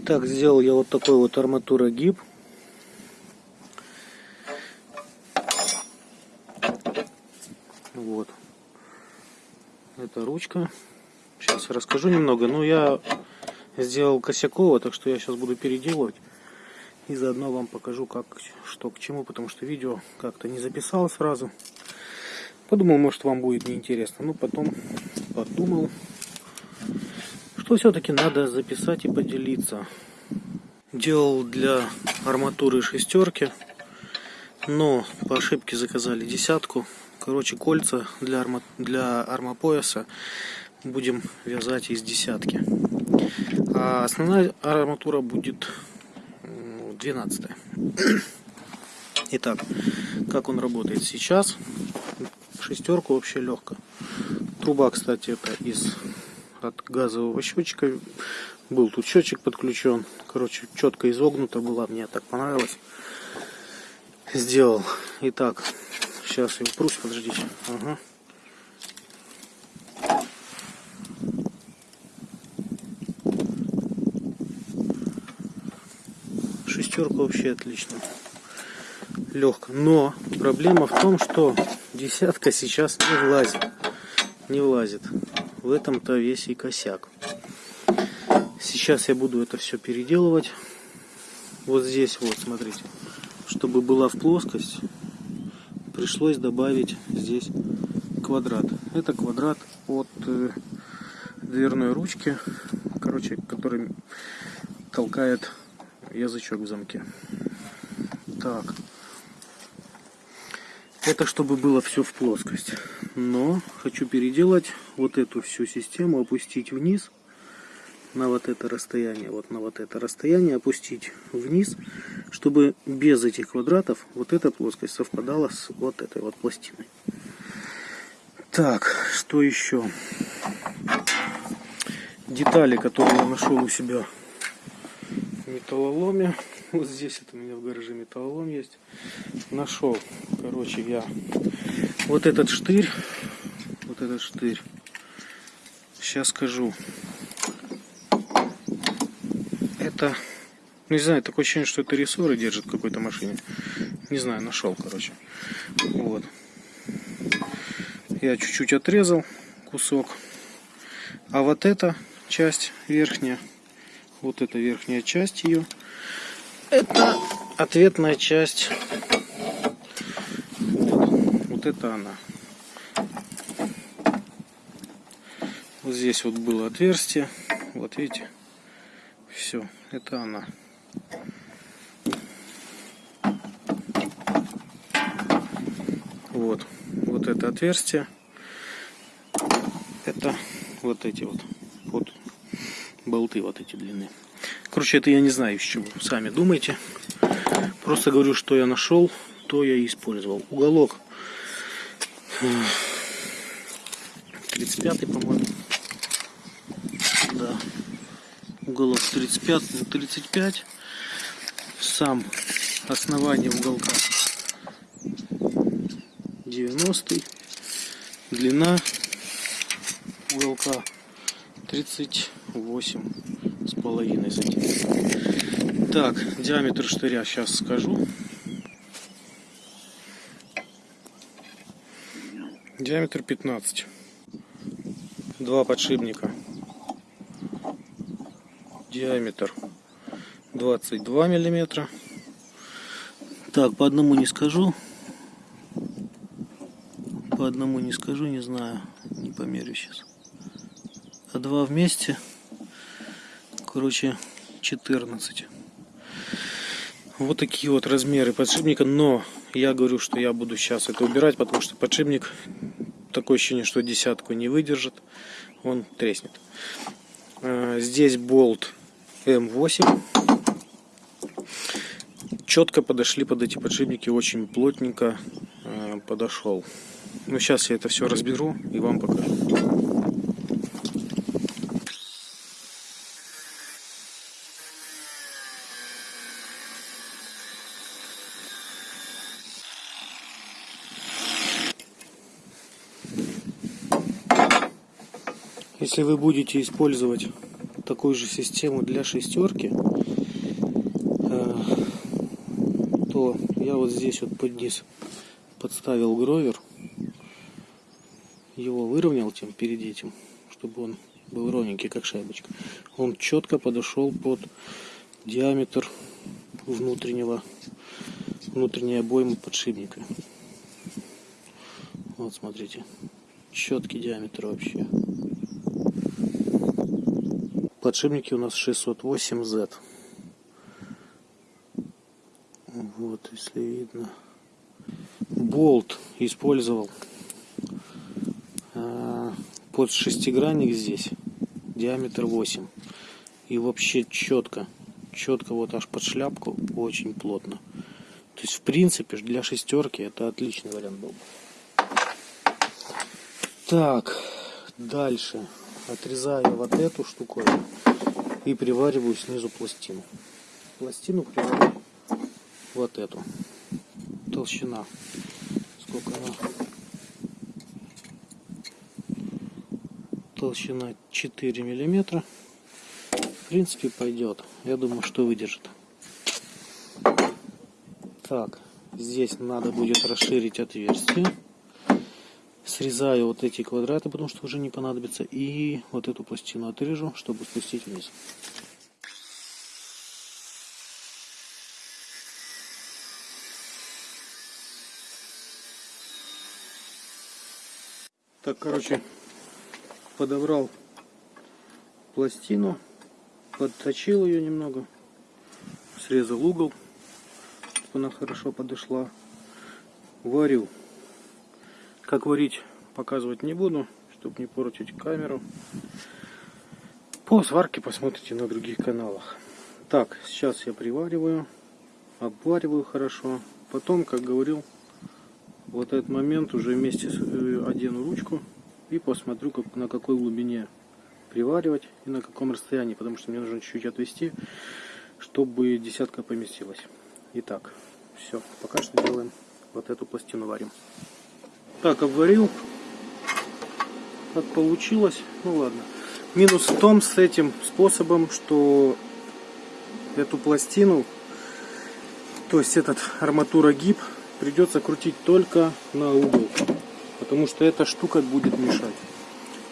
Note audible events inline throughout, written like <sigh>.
Итак, сделал я вот такой вот арматурогиб. Вот. Это ручка. Сейчас расскажу немного. Ну, я сделал косяково, так что я сейчас буду переделывать. И заодно вам покажу, как, что к чему, потому что видео как-то не записал сразу. Подумал, может вам будет неинтересно. Ну, потом подумал, что все-таки надо записать и поделиться. Делал для арматуры шестерки, но по ошибке заказали десятку. Короче, кольца для, арма, для армопояса будем вязать из десятки. А основная арматура будет 12. <clears throat> Итак, как он работает сейчас. Шестерку вообще легко. Труба, кстати, это из от газового счетчика. Был тут счетчик подключен. Короче, четко изогнута была. Мне так понравилось. Сделал. Итак, сейчас я упрусь, подождите. Ага. Шестерка вообще отлично. Легко. Но проблема в том, что десятка сейчас не влазит. Не влазит. В этом-то весь и косяк. Сейчас я буду это все переделывать. Вот здесь вот, смотрите. Чтобы была в плоскость, пришлось добавить здесь квадрат. Это квадрат от э, дверной ручки, короче, который толкает язычок в замке. Так. Это чтобы было все в плоскость. Но хочу переделать вот эту всю систему, опустить вниз на вот это расстояние, вот на вот это расстояние опустить вниз, чтобы без этих квадратов вот эта плоскость совпадала с вот этой вот пластиной. Так, что еще? Детали, которые я нашел у себя в металлоломе. <laughs> Вот здесь это у меня в гараже металлолом есть. Нашел, короче, я вот этот штырь. Вот этот штырь. Сейчас скажу. Это, ну, не знаю, такое ощущение, что это рессоры держит какой-то машине. Не знаю, нашел, короче. Вот. Я чуть-чуть отрезал кусок. А вот эта часть верхняя, вот эта верхняя часть ее, это ответная часть. Вот, вот это она. Вот здесь вот было отверстие. Вот видите. Все, это она. Вот. Вот это отверстие. Это вот эти вот. Вот болты вот эти длины. Короче, это я не знаю из чего. Сами думайте. Просто говорю, что я нашел, то я и использовал. Уголок 35 по-моему. Да. Уголок 35 35. Сам основание уголка 90. Длина уголка 38 с половиной сантиметров. Так, диаметр штыря сейчас скажу. Диаметр 15. Два подшипника. Диаметр 22 миллиметра. Так, по одному не скажу. По одному не скажу, не знаю. Не померю сейчас. А два вместе короче 14 вот такие вот размеры подшипника но я говорю что я буду сейчас это убирать потому что подшипник такое ощущение что десятку не выдержит он треснет. А, здесь болт М8 четко подошли под эти подшипники очень плотненько а, подошел ну сейчас я это все разберу и вам покажу Если вы будете использовать такую же систему для шестерки, э, то я вот здесь вот под низ подставил гровер, его выровнял тем перед этим, чтобы он был ровненький, как шайбочка. Он четко подошел под диаметр внутреннего внутренней обоймы подшипника. Вот смотрите, четкий диаметр вообще. Подшипники у нас 608Z. Вот, если видно. Болт использовал э, под шестигранник здесь. Диаметр 8. И вообще четко. Четко вот аж под шляпку. Очень плотно. То есть, в принципе, для шестерки это отличный вариант был. Так, дальше отрезаю вот эту штуку и привариваю снизу пластину. Пластину приварю вот эту. Толщина. Сколько она? Толщина 4 миллиметра. В принципе, пойдет. Я думаю, что выдержит. Так, здесь надо будет расширить отверстие. Срезаю вот эти квадраты, потому что уже не понадобится. И вот эту пластину отрежу, чтобы спустить вниз. Так, короче, подобрал пластину, подточил ее немного, срезал угол чтобы она хорошо подошла. Варю. Как варить, показывать не буду, чтобы не портить камеру. По сварке посмотрите на других каналах. Так, сейчас я привариваю, обвариваю хорошо. Потом, как говорил, вот этот момент уже вместе э, одену ручку и посмотрю, как, на какой глубине приваривать и на каком расстоянии, потому что мне нужно чуть-чуть отвести, чтобы десятка поместилась. Итак, все, пока что делаем вот эту пластину варим. Так, обварил. Как получилось, ну ладно. Минус в том с этим способом, что эту пластину, то есть этот арматура гиб, придется крутить только на угол. Потому что эта штука будет мешать.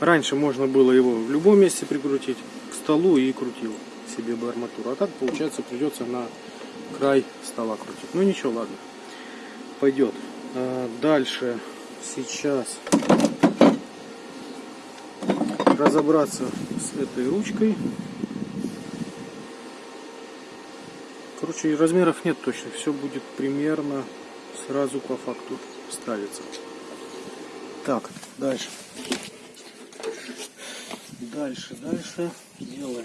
Раньше можно было его в любом месте прикрутить к столу и крутил себе бы арматуру. А так получается придется на край стола крутить. Ну ничего, ладно. Пойдет. А, дальше сейчас разобраться с этой ручкой. Короче, размеров нет точно. Все будет примерно сразу по факту ставится. Так, дальше. Дальше, дальше делаем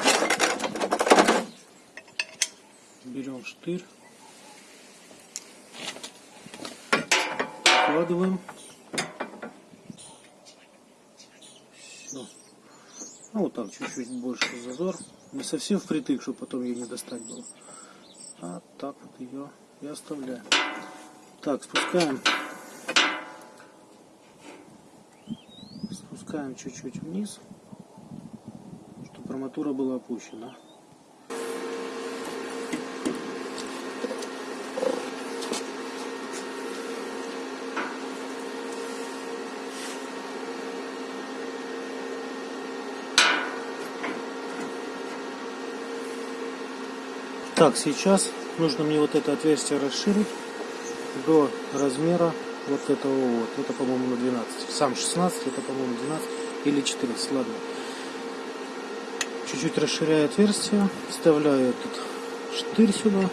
берем штырь, вкладываем. Ну вот так, чуть-чуть больше зазор. Не совсем впритык, чтобы потом ее не достать было. А так вот ее и оставляем. Так, спускаем. Спускаем чуть-чуть вниз, чтобы арматура была опущена. Так, сейчас нужно мне вот это отверстие расширить до размера вот этого вот. Это, по-моему, на 12. Сам 16, это, по-моему, 12 или 14. Ладно. Чуть-чуть расширяю отверстие, вставляю этот штырь сюда,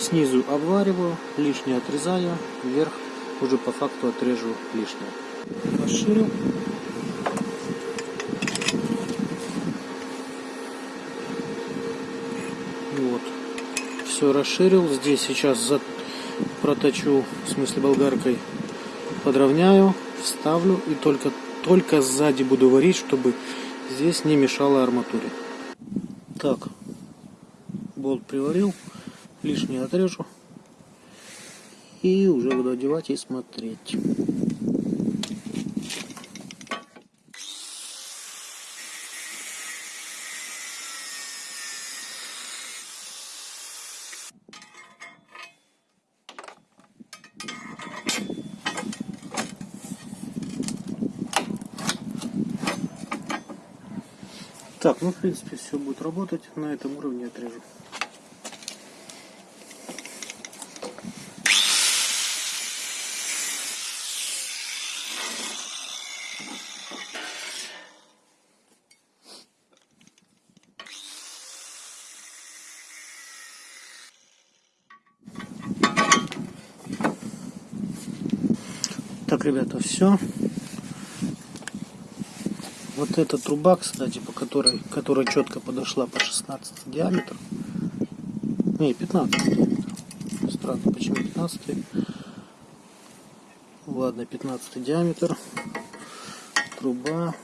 снизу обвариваю, лишнее отрезаю, вверх уже по факту отрежу лишнее. Расширю. Все расширил. Здесь сейчас за... проточу, в смысле болгаркой, подровняю, вставлю и только, только сзади буду варить, чтобы здесь не мешало арматуре. Так, болт приварил, лишнее отрежу и уже буду одевать и смотреть. Так, ну в принципе все будет работать. На этом уровне отрежу. Так, ребята, все. Вот эта труба, кстати, по которой, которая четко подошла по 16 диаметр. Не, 15 диаметр. Странно, почему 15? Ладно, 15 диаметр. Труба.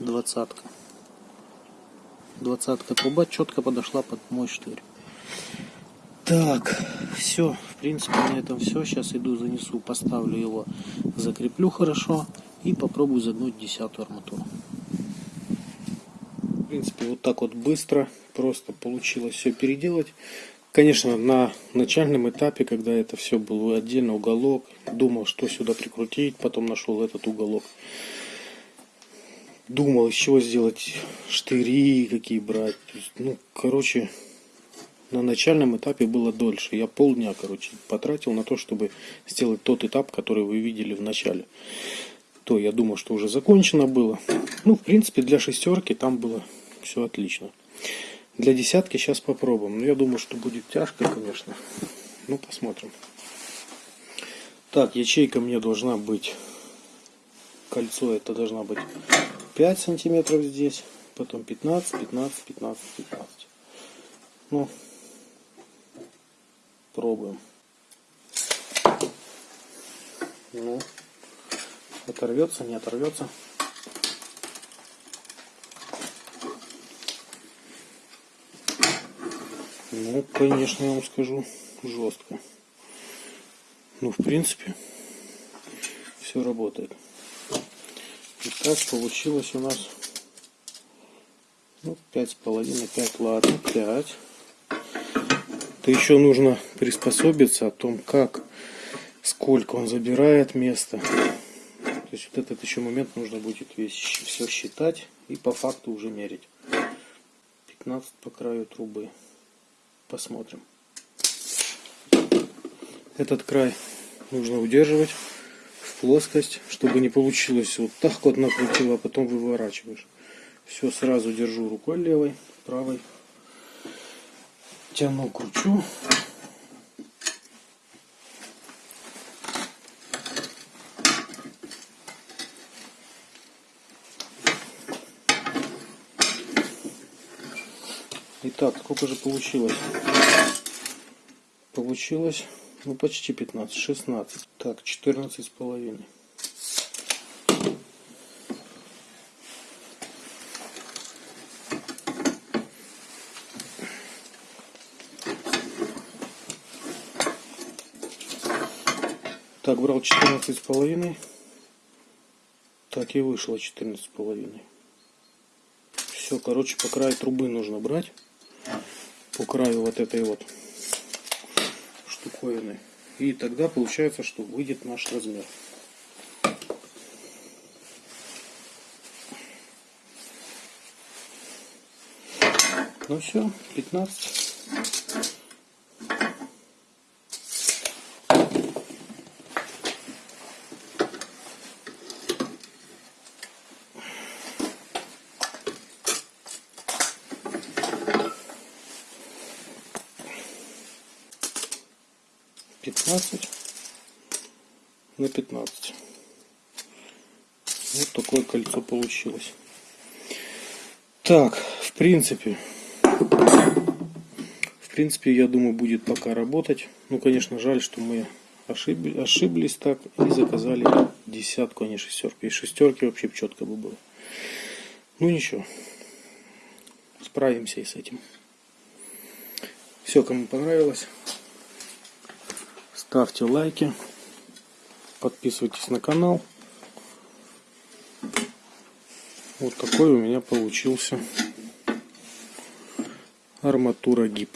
Двадцатка. Двадцатка труба четко подошла под мой штырь. Так, все, в принципе на этом все. Сейчас иду занесу, поставлю его, закреплю хорошо и попробую загнуть десятую арматуру. В принципе, вот так вот быстро, просто получилось все переделать. Конечно, на начальном этапе, когда это все было отдельно уголок, думал, что сюда прикрутить, потом нашел этот уголок. Думал, из чего сделать штыри, какие брать. Ну, короче, на начальном этапе было дольше. Я полдня, короче, потратил на то, чтобы сделать тот этап, который вы видели в начале. То я думал, что уже закончено было. Ну, в принципе, для шестерки там было все отлично. Для десятки сейчас попробуем. Но я думаю, что будет тяжко, конечно. Ну, посмотрим. Так, ячейка мне должна быть... Кольцо это должна быть 5 сантиметров здесь. Потом 15, 15, 15, 15. Ну, Пробуем. Ну, оторвется, не оторвется. Ну, конечно, я вам скажу, жестко. Ну, в принципе, все работает. Итак, получилось у нас ну, пять с половиной, пять, ладно, пять то еще нужно приспособиться о том, как, сколько он забирает места. Есть вот этот еще момент нужно будет весь все считать и по факту уже мерить. 15 по краю трубы. Посмотрим. Этот край нужно удерживать в плоскость, чтобы не получилось вот так вот накрутил, а потом выворачиваешь. Все сразу держу рукой левой, правой тяну, кручу. Итак, сколько же получилось? Получилось, ну, почти 15, 16. Так, 14 с половиной. Так, брал 14 с половиной. Так и вышло 14 с половиной. Все, короче, по краю трубы нужно брать. По краю вот этой вот штуковины. И тогда получается, что выйдет наш размер. Ну все, 15. Пятнадцать на пятнадцать. Вот такое кольцо получилось. Так в принципе в принципе я думаю будет пока работать. Ну конечно жаль что мы ошибли, ошиблись так и заказали десятку а не шестерку. И шестерки вообще четко бы было. Ну ничего. Справимся и с этим. Все кому понравилось ставьте лайки, подписывайтесь на канал. Вот такой у меня получился арматура гиб.